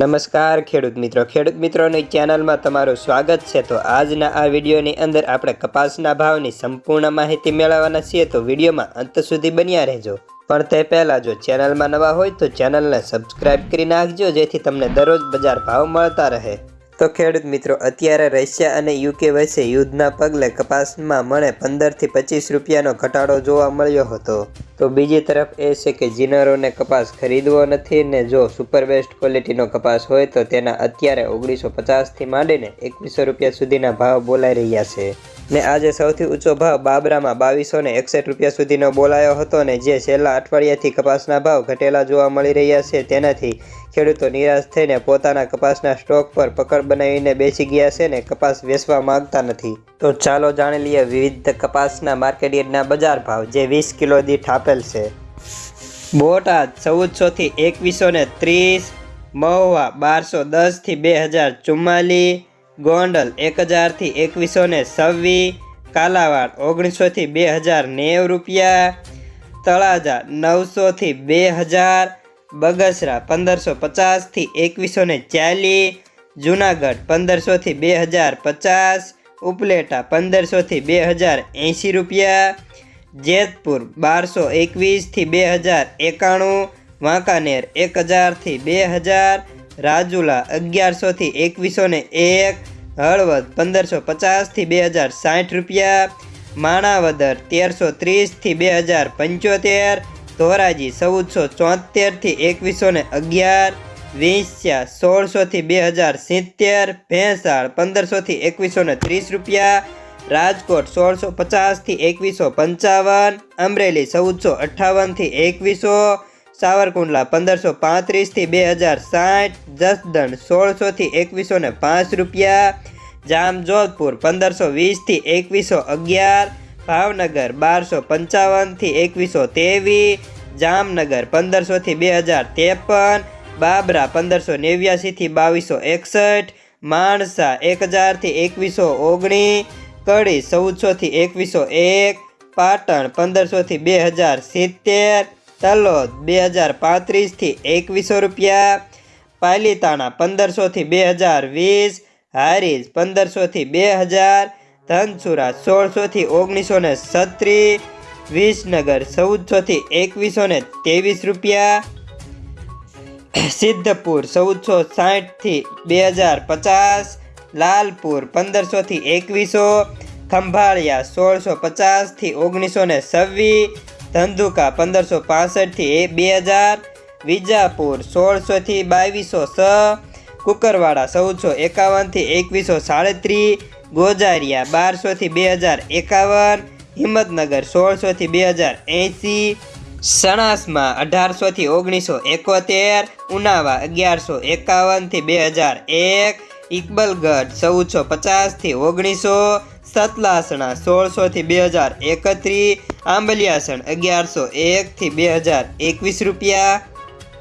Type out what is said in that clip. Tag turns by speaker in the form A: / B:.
A: નમસ્કાર ખેડૂત મિત્રો. ખેડૂત મિત્રોની ચેનલમાં તમારું સ્વાગત છે. તો આજના આ વિડીયોની અંદર આપણે કપાસના ભાવની સંપૂર્ણ માહિતી મેળવવાના છીએ. તો વિડીયોમાં અંત સુધી બન્યા રહેજો. પણ તે પહેલાં જો ચેનલમાં નવા હોય તો ચેનલને સબસ્ક્રાઈબ કરી નાખજો, જેથી તમને દરરોજ બજાર ભાવ મળતા રહે. તો ખેડૂત મિત્રો, અત્યારે રશિયા અને યુકે વચ્ચે યુદ્ધના પગલે કપાસમાં મને પંદરથી પચીસ રૂપિયાનો ઘટાડો જોવા મળ્યો હતો. તો બીજી તરફ એ છે કે જીનરોને કપાસ ખરીદવો નથી ને જો સુપર બેસ્ટ ક્વોલિટીનો કપાસ હોય તો તેના અત્યારે ઓગણીસો પચાસથી માંડીને એકવીસો રૂપિયા સુધીના ભાવ બોલાઈ રહ્યા છે. ને આજે સૌથી ઊંચો ભાવ બાબરામાં બાવીસો ને એકસઠ રૂપિયા સુધીનો બોલાયો હતો ને જે છેલ્લા અઠવાડિયાથી કપાસના ભાવ ઘટેલા જોવા મળી રહ્યા છે. તેનાથી ખેડૂતો નિરાશ થઈને પોતાના કપાસના સ્ટોક પર પકડ બનાવીને બેસી ગયા છે ને કપાસ વેચવા માંગતા નથી. તો ચાલો જાણી લઈએ વિવિધ કપાસના માર્કેટ બજાર ભાવ જે વીસ કિલો દીઠ આપેલ છે. બોટાદ ચૌદસોથી એકવીસો ને ત્રીસ, મહુવા બારસો દસથી બે હજાર ચુમ્માલીસ ગોંડલ એક હજારથી એકવીસો ને છવ્વીસ, કાલાવાડ ઓગણીસોથી બે હજાર નેવ રૂપિયા, તળાજા નવસોથી બે હજાર બગસરા પંદરસો પચાસથી એકવીસો ને ચાલીસ, જુનાગઢ પંદરસોથી બે હજાર પચાસ, ઉપલેટા પંદરસોથી બે હજાર એંશી રૂપિયા, જેતપુર બારસો એકવીસથી બે હજાર એકાણું, વાંકાનેર એક હજારથી બે હજાર, રાજુલા અગિયારસોથી એકવીસો ને એક, હળવદ પંદરસો પચાસથી બે હજાર સાઠ રૂપિયા, માણાવદર તેરસો ત્રીસથી બે હજાર પંચોતેર ધોરાજી, ચૌદસો ચોતેરથી એકવીસો ને અગિયાર, વેસ્યા સોળસોથી બે હજાર સિત્તેર, ભેંસાળ પંદરસોથી એકવીસો ને ત્રીસ રૂપિયા, રાજકોટ સોળસો પચાસથી એકવીસો પંચાવન, અમરેલી ચૌદસો અઠ્ઠાવનથી એકવીસો, સાવરકુંડલા પંદરસો પાંત્રીસથી બે હજાર સાઠ, જસદણ સોળસોથી એકવીસો ને પાંચ રૂપિયા, જામજોધપુર પંદરસો વીસથી એકવીસો અગિયાર ભાવનગર બારસો પંચાવનથી એકવીસો ત્રેવીસ જામનગર પંદરસોથી બે હજાર ત્રેપન, બાબરા પંદરસો નેવ્યાસીથી બાવીસો એકસઠ, માણસા એક હજારથી એકવીસો ઓગણીસ કડી ચૌદસોથી એકવીસો એક, પાટણ પંદરસોથી બે હજાર સિત્તેર, તલોદ બે હજાર પાંત્રીસથી એકવીસો રૂપિયા, પાલીતાણા પંદરસોથી બે હજાર વીસ, હારીજ પંદરસોથી બે હજાર ધનસુરા સોળસોથી ઓગણીસો ને છત્રીસ વિસનગર ચૌદસોથી એકવીસો ને ત્રેવીસ રૂપિયા, સિદ્ધપુર ચૌદસો સાઠથી બે હજાર પચાસ, લાલપુર પંદરસોથી એકવીસો, ખંભાળિયા સોળસો પચાસથી ઓગણીસો ને છવ્વીસ ધંધુકા પંદરસો પાસઠથી બે હજાર, વિજાપુર સોળસોથી બાવીસો છ, કુકરવાડા ચૌદસો એકાવનથી એકવીસો સાડત્રીસ ગોજારિયા બારસોથી બે હજાર એકાવન, હિંમતનગર સોળસોથી બે હજાર એંસી, સણાસમાં અઢારસોથી ઓગણીસો એકોતેર, ઉનાવા અગિયારસો એકાવનથી બે હજાર એક, ઇકબલગઢ ચૌદસો પચાસથી ઓગણીસો, સતલાસણા સોળસોથી બે હજાર એકત્રીસ, આંબલિયાસણ અગિયારસો એકથી બે હજાર એકવીસ રૂપિયા.